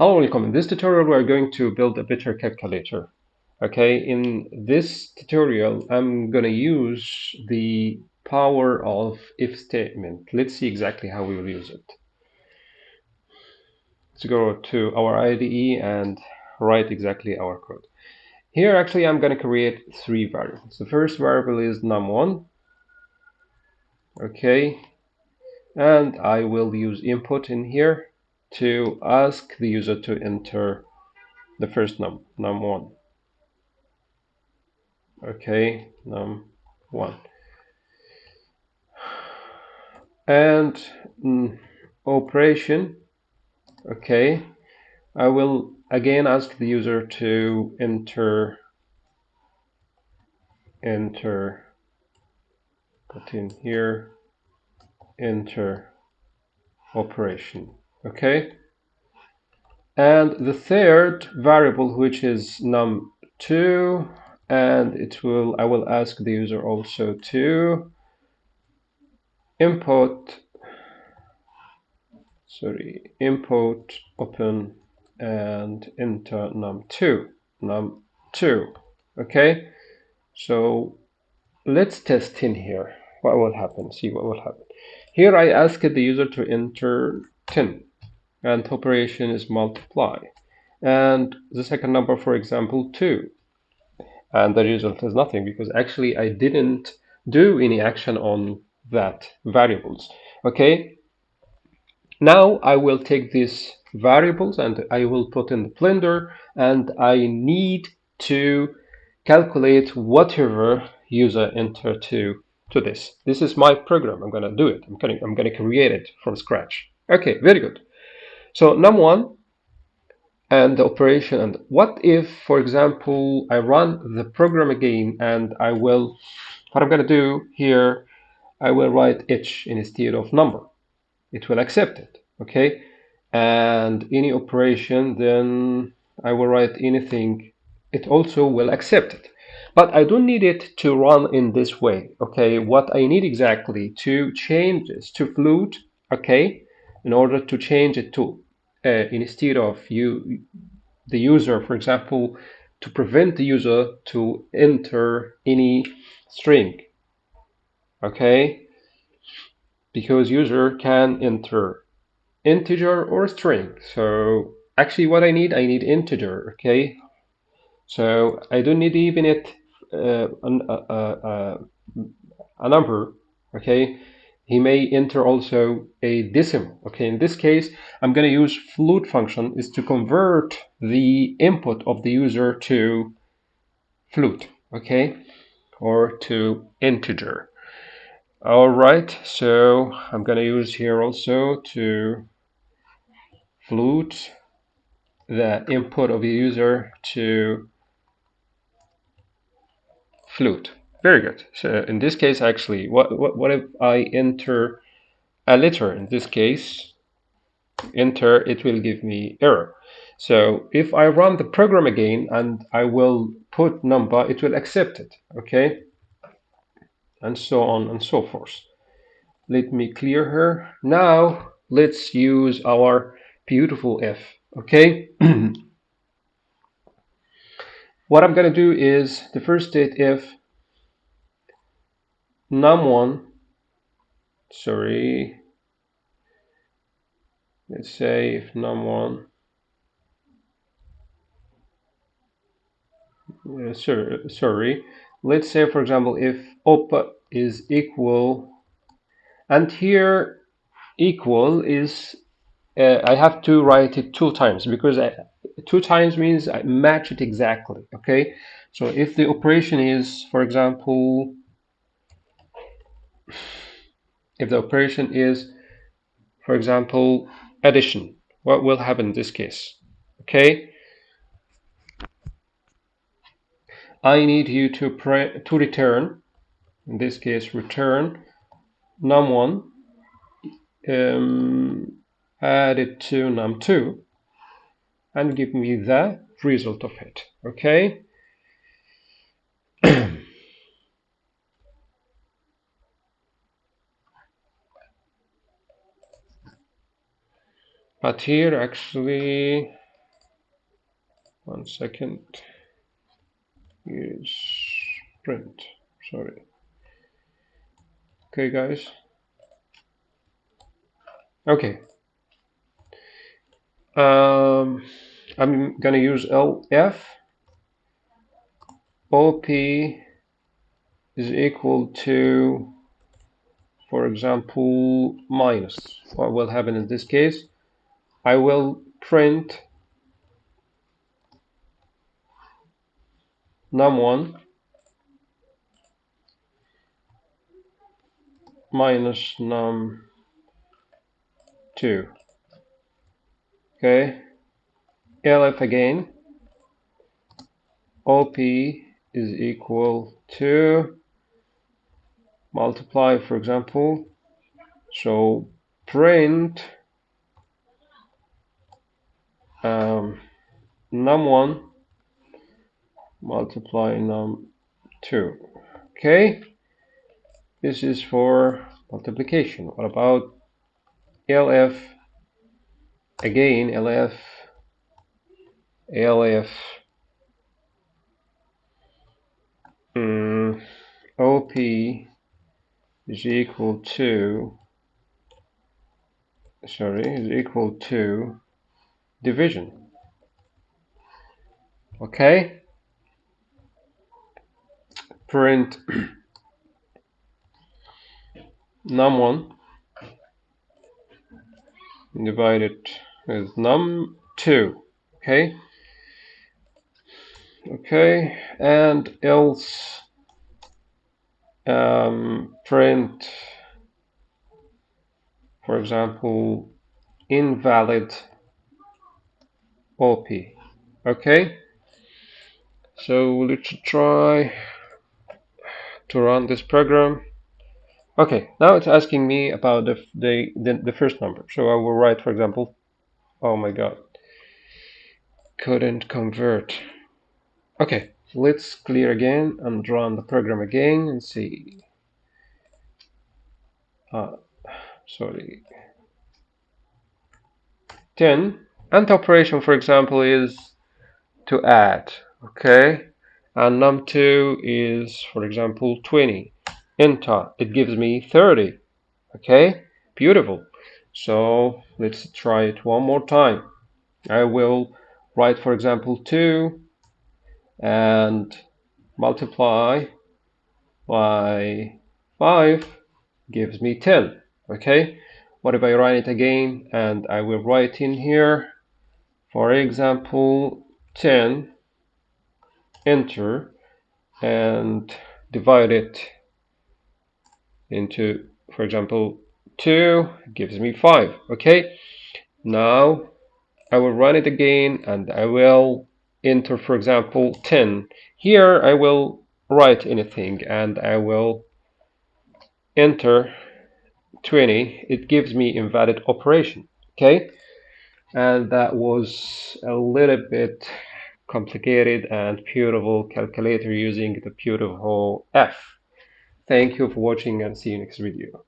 Hello, welcome. In this tutorial, we're going to build a bitter calculator. Okay, in this tutorial, I'm going to use the power of if statement. Let's see exactly how we will use it. Let's go to our IDE and write exactly our code. Here, actually, I'm going to create three variables. The first variable is num1. Okay, and I will use input in here to ask the user to enter the first num, num1. Okay, num1. And mm, operation, okay, I will again ask the user to enter, enter, put in here, enter operation okay? And the third variable which is num2 and it will I will ask the user also to import sorry import open and enter num2 num2 okay? So let's test in here. What will happen? See what will happen. Here I ask the user to enter 10 and operation is multiply. And the second number for example 2 and the result is nothing because actually I didn't do any action on that variables. Okay? Now I will take these variables and I will put in the blender and I need to calculate whatever user enter to to this. This is my program. I'm gonna do it. I'm gonna I'm gonna create it from scratch. Okay very good so num1 and the operation and what if for example I run the program again and I will what I'm going to do here I will write h instead of number. It will accept it okay? And any operation then I will write anything. It also will accept it. But I don't need it to run in this way okay? What I need exactly to change this to float okay? In order to change it to uh, instead of you the user for example to prevent the user to enter any string okay? Because user can enter integer or string. So actually what I need I need integer okay? So I don't need even it uh, a, a, a number okay he may enter also a decimal. Okay, in this case, I'm going to use float function is to convert the input of the user to float, okay, or to integer. All right, so I'm going to use here also to float the input of the user to float. Very good. So in this case, actually, what, what, what if I enter a letter? In this case, enter, it will give me error. So if I run the program again and I will put number, it will accept it, okay? And so on and so forth. Let me clear her. Now let's use our beautiful if, okay? what I'm going to do is the first state if num1 sorry. Let's say if num1 uh, sorry, let's say for example if op is equal and here equal is uh, I have to write it two times because I, two times means I match it exactly okay? So if the operation is for example if the operation is, for example, addition, what will happen in this case? Okay, I need you to pre to return, in this case, return num1 um, added to num2 and give me the result of it. Okay. but here actually one second. Is print sorry. Okay guys. Okay. Um, I'm gonna use elif OP is equal to for example minus. What will happen in this case I will print num1 minus num2 okay. Elif again. Op is equal to multiply for example. So print um, num1 multiply num2 okay? This is for multiplication. What about elif again elif elif um, op is equal to sorry is equal to division. Okay? Print num1 divided with num2 okay? Okay? And else um, print for example invalid op okay. So let's try to run this program. Okay now it's asking me about the, the, the, the first number. So I will write for example oh my god. Couldn't convert. Okay let's clear again and run the program again and see. Uh, sorry. 10 and the operation for example is to add okay? And num2 is for example 20 enter it gives me 30 okay? Beautiful. So let's try it one more time. I will write for example 2 and multiply by 5 gives me 10 okay? What if I run it again and I will write in here for example 10 enter and divide it into for example 2 gives me 5 okay now I will run it again and I will enter for example 10 here I will write anything and I will enter 20 it gives me invalid operation. Okay and that was a little bit complicated and beautiful calculator using the beautiful if. Thank you for watching and see you next video